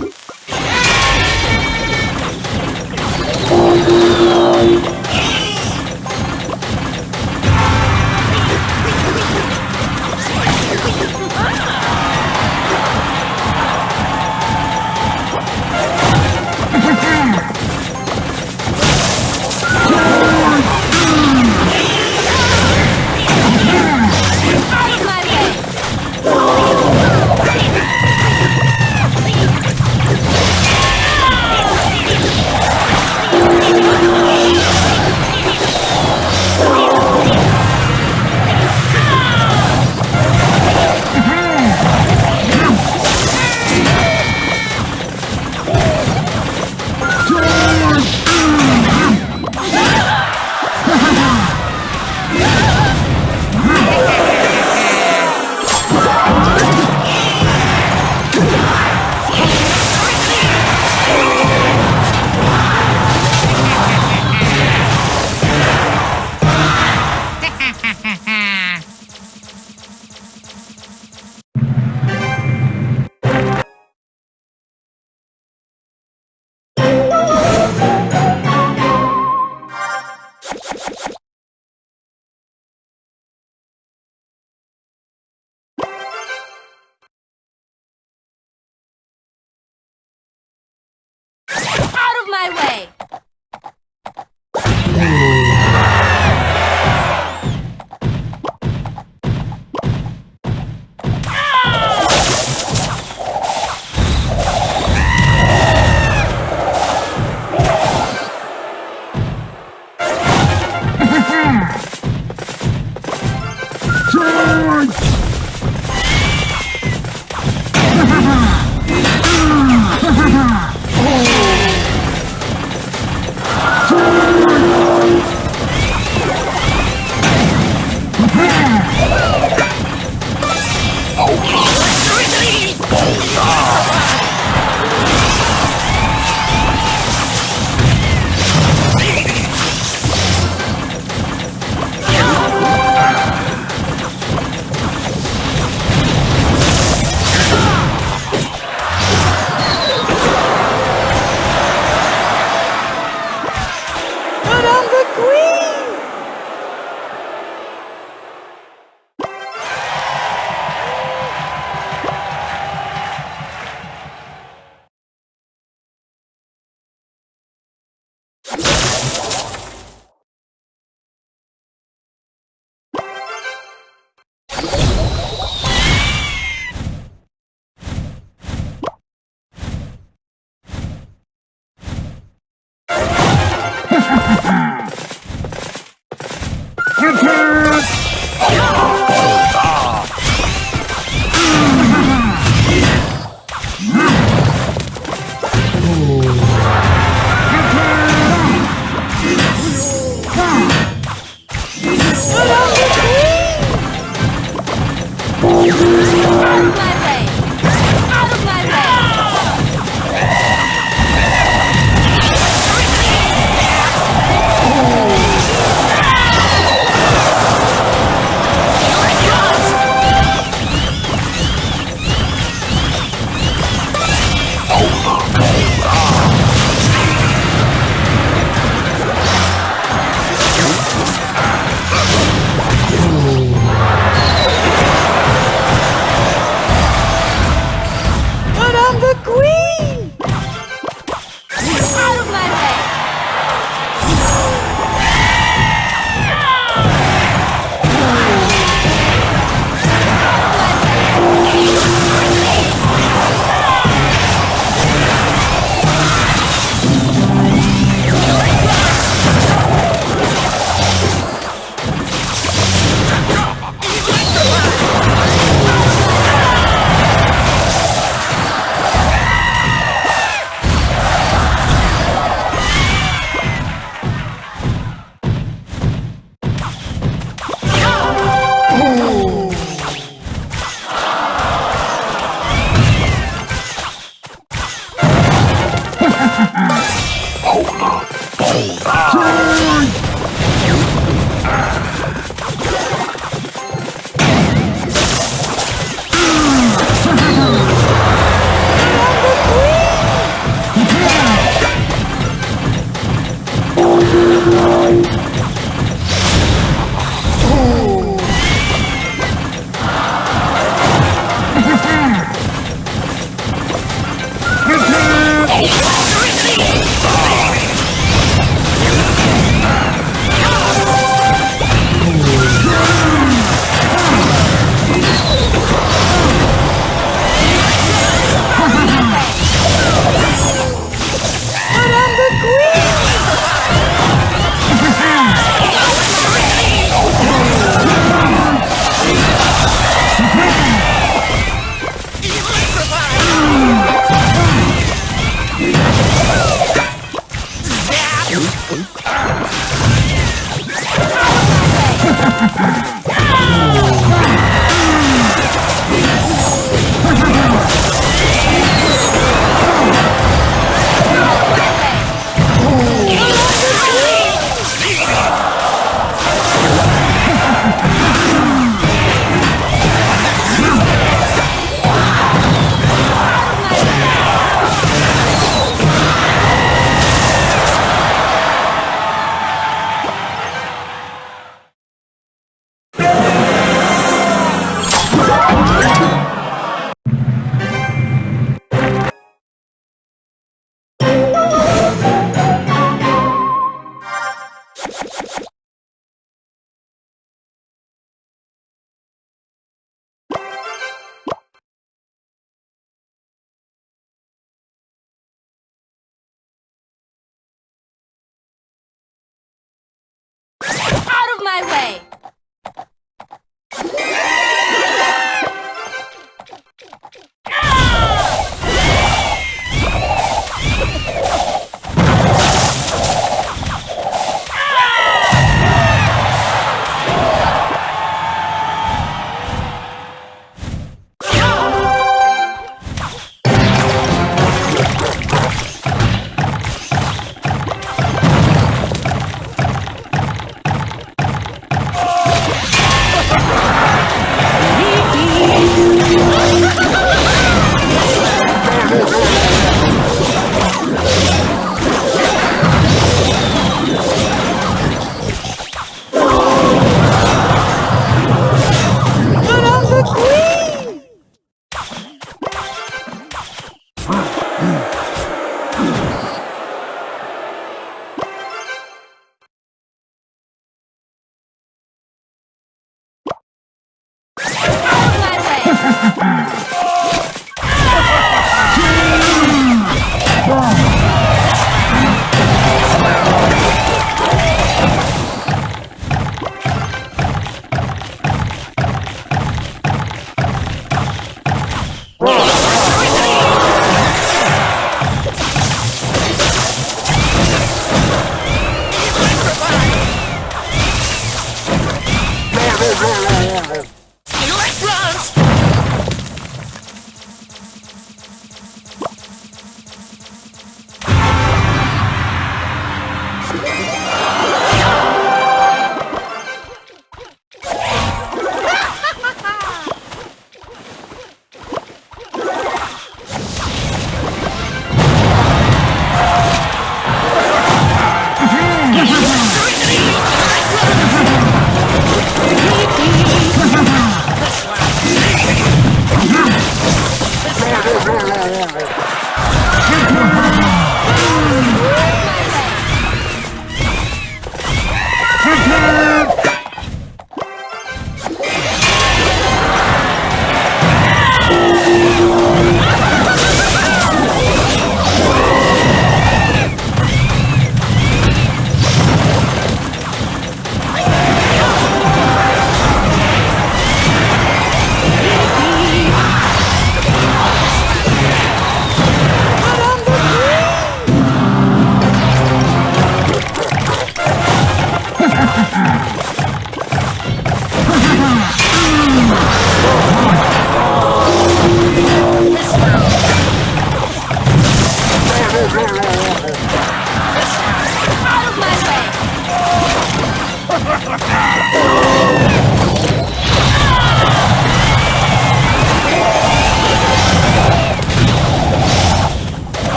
Oh!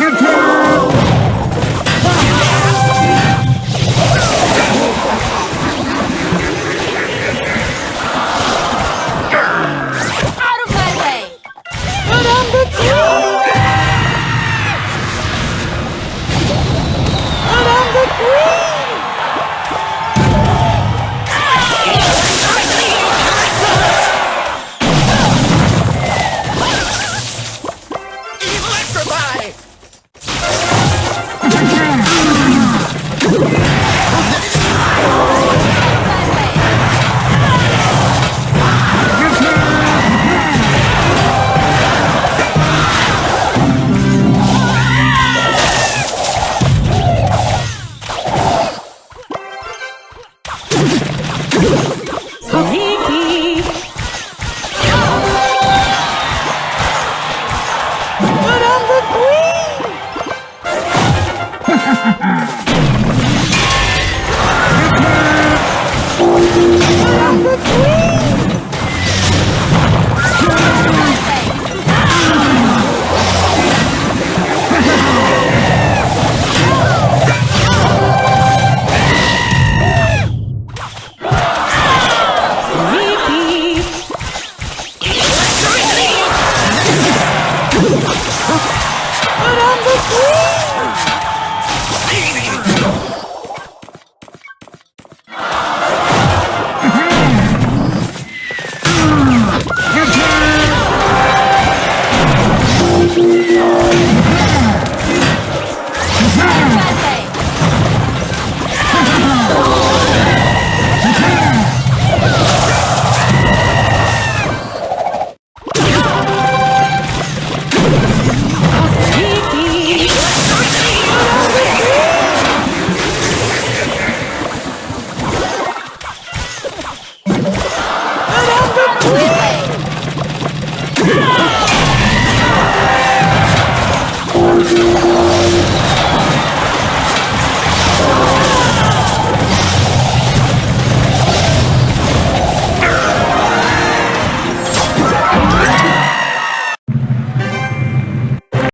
Out